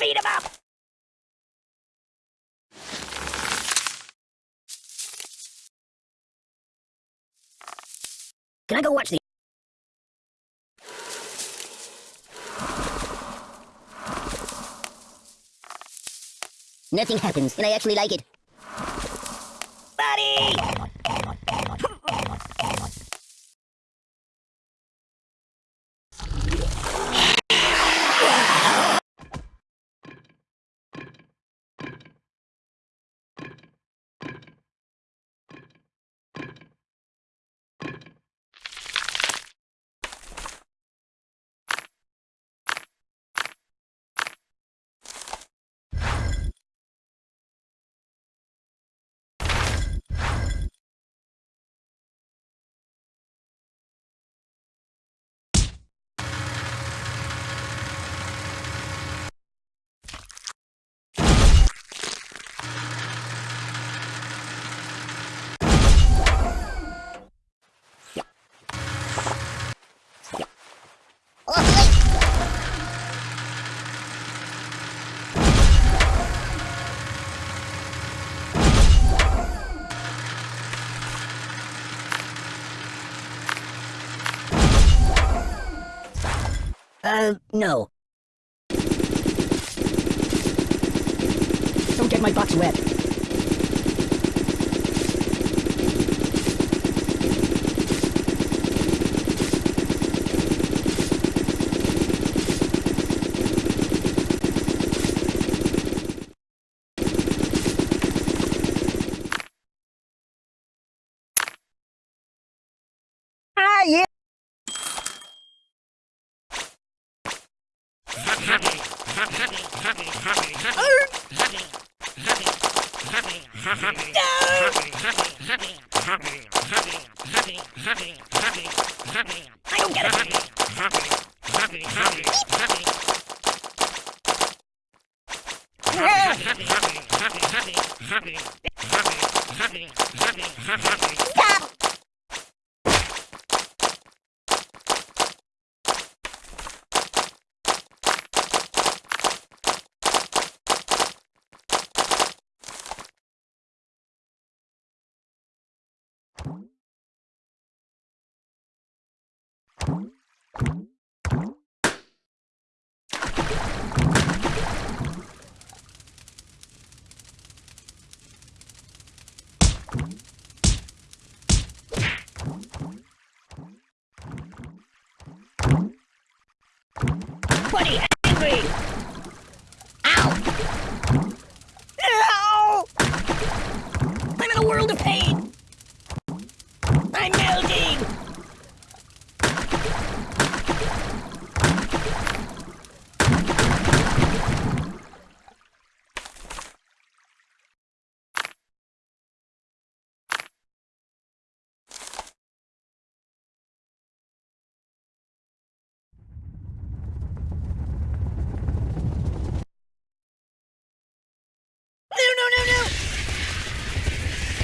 Feed him up! Can I go watch the... Nothing happens, and I actually like it. Buddy! Uh, no. Don't get my box wet. Ah, yeah. I don't get it. Stop! Buddy, angry! Ow! Ow! I'm in a world of pain! I'm melting! No, no, no, no!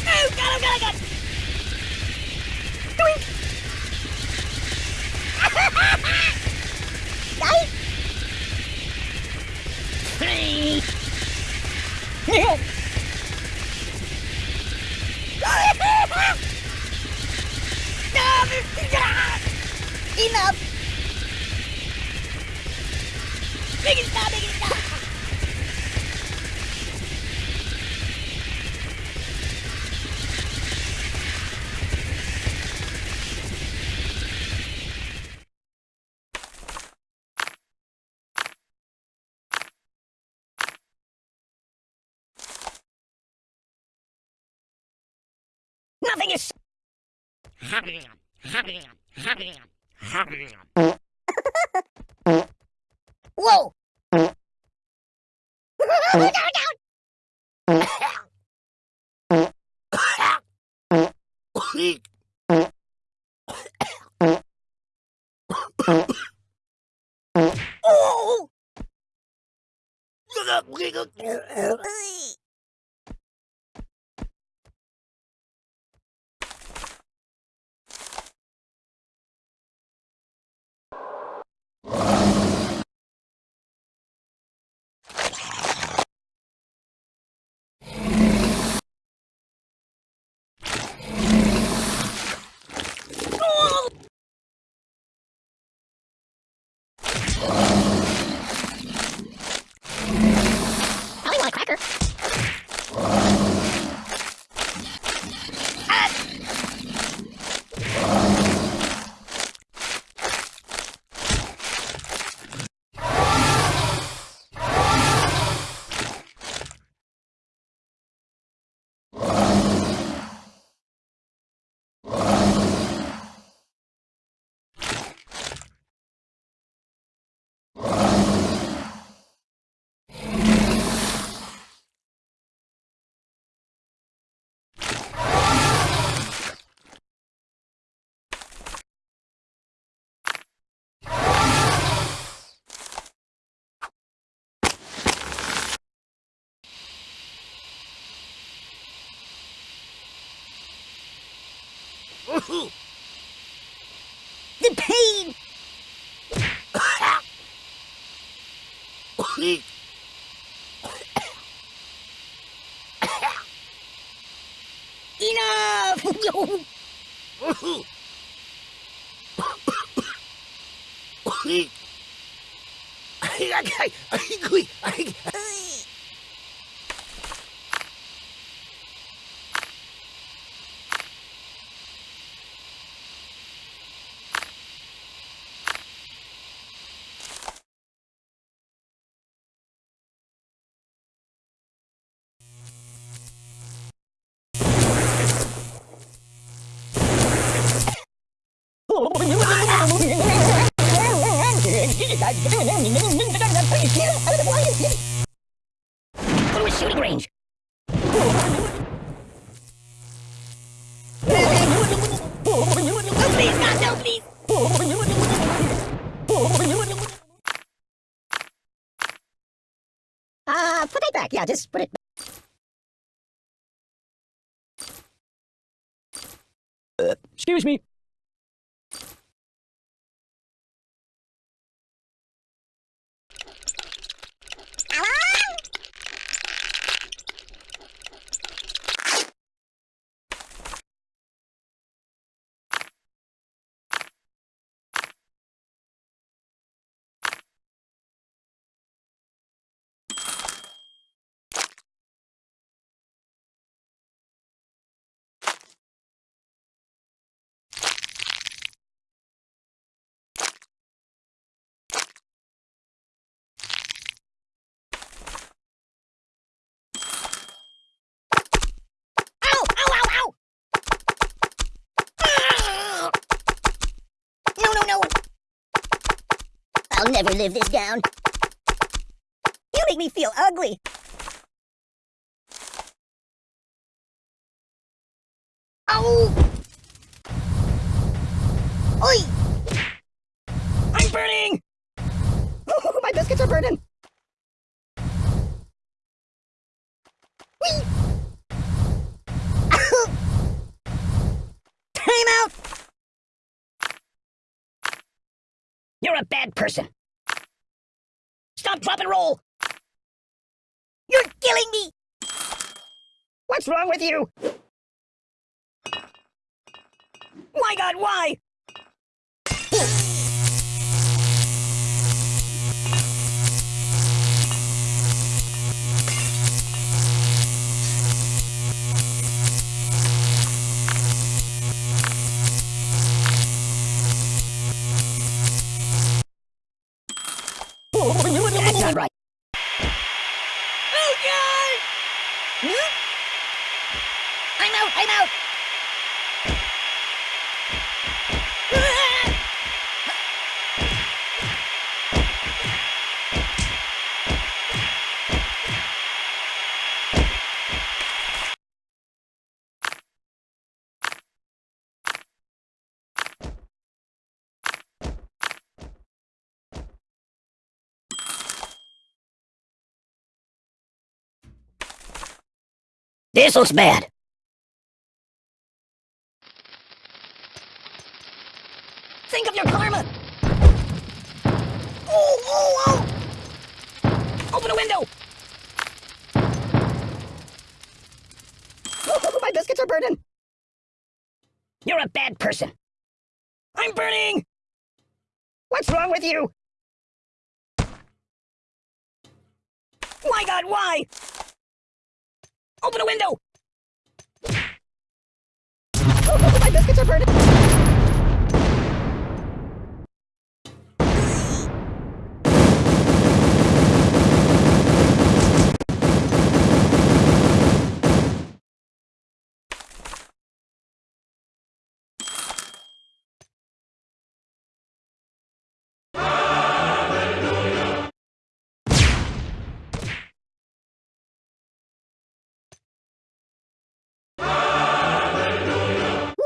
Oh, God, oh, God, oh, God! Doink! Nice! Hey! Nothing is. Whoa! down, down. Oh! The pain! Enough! Please. Uh, put it back. Yeah, just it Excuse me. Ow! Ow, ow, ow! Ah! No, no, no! I'll never live this down. You make me feel ugly. Oh! Oi! I'm burning! My biscuits are burning. Time out! You're a bad person. Stop, drop, and roll. You're killing me! What's wrong with you? My God, why? This looks bad. Your karma! Oh, oh, oh! Open a window! My biscuits are burning! You're a bad person. I'm burning! What's wrong with you? My God, why? Open a window! My biscuits are burning!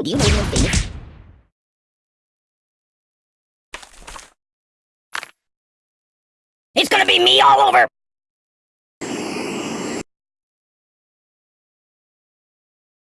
Do you anyone famous? It's gonna be me all over!